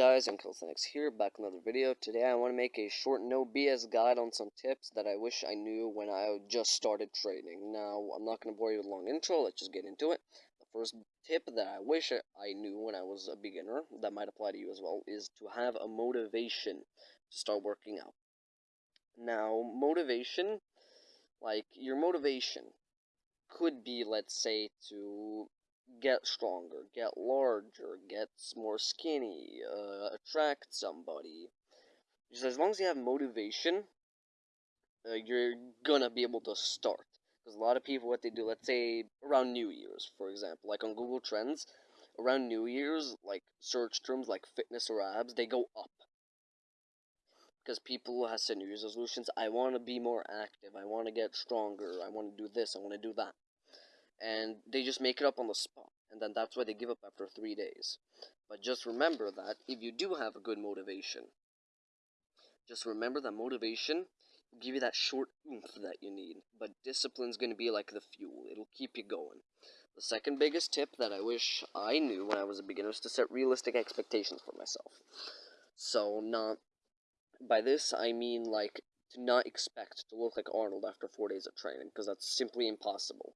guys, Uncle's here, back with another video. Today I want to make a short no BS guide on some tips that I wish I knew when I just started trading. Now, I'm not going to bore you with a long intro, let's just get into it. The first tip that I wish I knew when I was a beginner, that might apply to you as well, is to have a motivation to start working out. Now, motivation, like, your motivation could be, let's say, to get stronger, get larger, get more skinny, uh, attract somebody. Just as long as you have motivation, uh, you're gonna be able to start. Because a lot of people, what they do, let's say around New Year's, for example, like on Google Trends, around New Year's, like search terms like fitness or abs, they go up. Because people have set New Year's resolutions. I want to be more active. I want to get stronger. I want to do this. I want to do that and they just make it up on the spot and then that's why they give up after three days. But just remember that if you do have a good motivation just remember that motivation will give you that short oomph that you need but discipline's going to be like the fuel. It'll keep you going. The second biggest tip that i wish i knew when i was a beginner is to set realistic expectations for myself. So not by this i mean like to not expect to look like arnold after four days of training because that's simply impossible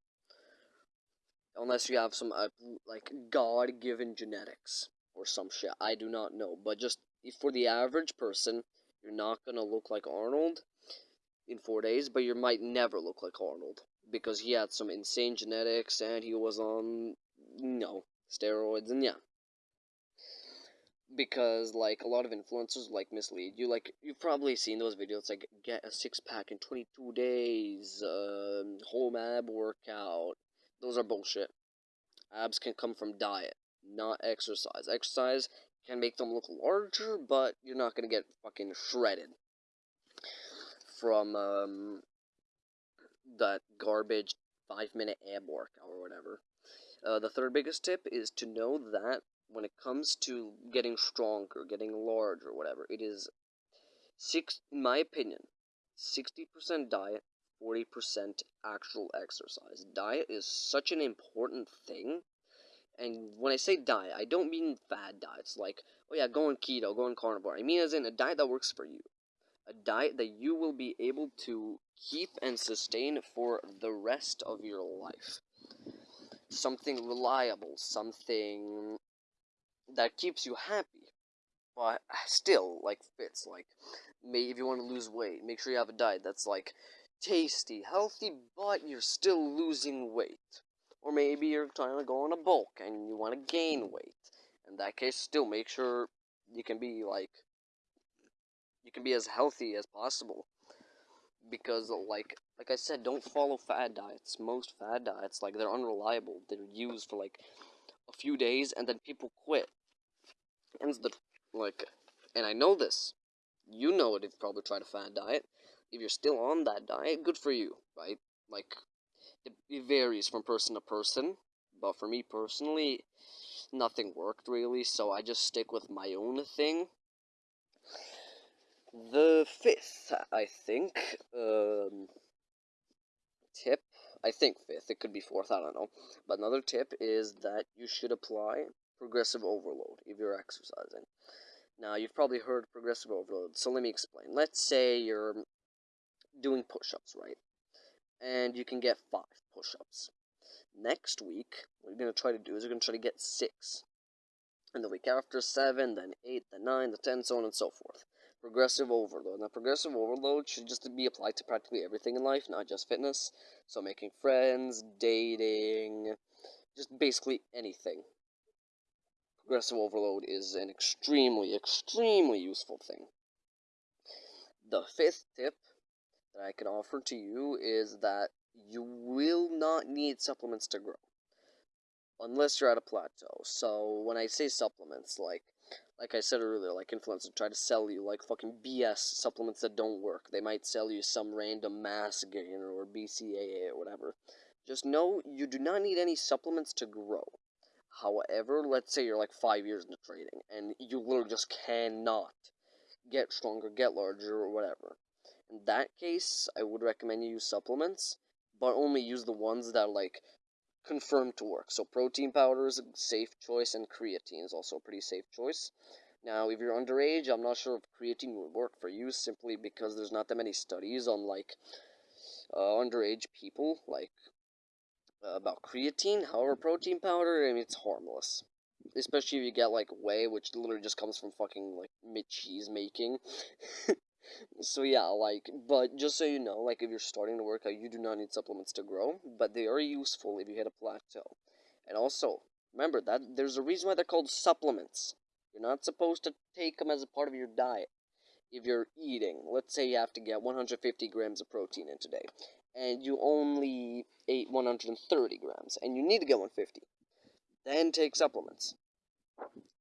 unless you have some uh, like god-given genetics or some shit. I do not know, but just for the average person, you're not gonna look like Arnold in four days, but you might never look like Arnold because he had some insane genetics and he was on you know steroids and yeah. Because like a lot of influencers like mislead you. Like you've probably seen those videos like get a six pack in 22 days, um, home ab workout, those are bullshit. Abs can come from diet, not exercise. Exercise can make them look larger, but you're not gonna get fucking shredded from um, that garbage five minute ab workout or whatever. Uh, the third biggest tip is to know that when it comes to getting stronger, getting larger, whatever, it is six. In my opinion, sixty percent diet, 40% actual exercise. Diet is such an important thing. And when I say diet, I don't mean fad diets like, oh yeah, go on keto, go on carnivore. I mean as in a diet that works for you. A diet that you will be able to keep and sustain for the rest of your life. Something reliable, something that keeps you happy, but still, like, fits. Like, maybe if you want to lose weight, make sure you have a diet that's, like, tasty, healthy, but you're still losing weight. Or maybe you're trying to go on a bulk and you want to gain weight. In that case, still make sure you can be like you can be as healthy as possible. Because like like I said, don't follow fad diets. Most fad diets, like they're unreliable. They're used for like a few days and then people quit. And the like and I know this. You know it if you probably tried a fad diet if you're still on that diet, good for you, right? Like, it, varies from person to person, but for me personally, nothing worked really, so I just stick with my own thing. The fifth, I think, um, tip, I think fifth, it could be fourth, I don't know, but another tip is that you should apply progressive overload if you're exercising. Now, you've probably heard progressive overload, so let me explain. Let's say you're doing push-ups, right? And you can get five push-ups. Next week, what you're going to try to do is you're going to try to get six. And the week after, seven, then eight, then nine, the ten, so on and so forth. Progressive overload. Now, progressive overload should just be applied to practically everything in life, not just fitness. So, making friends, dating, just basically anything. Progressive overload is an extremely, extremely useful thing. The fifth tip that I can offer to you is that you will not need supplements to grow unless you're at a plateau. So when I say supplements, like like I said earlier, like influencers try to sell you like fucking BS supplements that don't work. They might sell you some random mass gain or BCAA or whatever. Just know you do not need any supplements to grow. However, let's say you're like five years into trading and you literally just cannot get stronger, get larger, or whatever. In that case, I would recommend you use supplements, but only use the ones that like confirmed to work. So protein powder is a safe choice, and creatine is also a pretty safe choice. Now, if you're underage, I'm not sure if creatine would work for you simply because there's not that many studies on like uh, underage people, like uh, about creatine. However, protein powder, I mean, it's harmless. Especially if you get like whey, which literally just comes from fucking like mid cheese making. so yeah, like, but just so you know, like if you're starting to work out, you do not need supplements to grow, but they are useful if you hit a plateau. And also, remember that there's a reason why they're called supplements. You're not supposed to take them as a part of your diet. If you're eating, let's say you have to get 150 grams of protein in today, and you only ate 130 grams, and you need to get 150, then take supplements.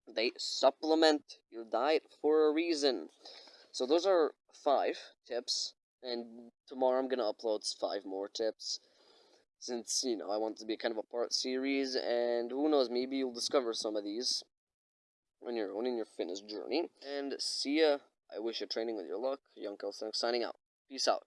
They supplement your diet for a reason. So those are five tips, and tomorrow I'm gonna upload five more tips. Since, you know, I want to be kind of a part series, and who knows, maybe you'll discover some of these on your own in your fitness journey. And see ya. I wish you training with your luck. Young Kelson signing out. Peace out.